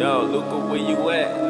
Yo, Luca, where you at?